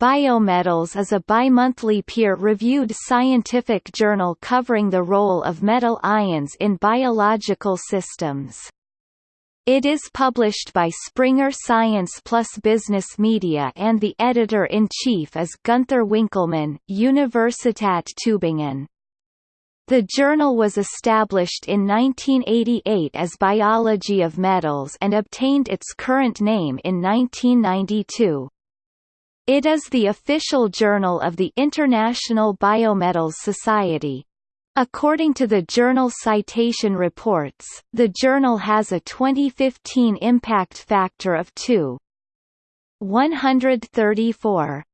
Biometals is a bimonthly peer-reviewed scientific journal covering the role of metal ions in biological systems. It is published by Springer Science Plus Business Media and the editor-in-chief is Gunther Winkelmann, Universität Tübingen. The journal was established in 1988 as Biology of Metals and obtained its current name in 1992. It is the official journal of the International Biometals Society. According to the journal Citation Reports, the journal has a 2015 impact factor of 2. 134.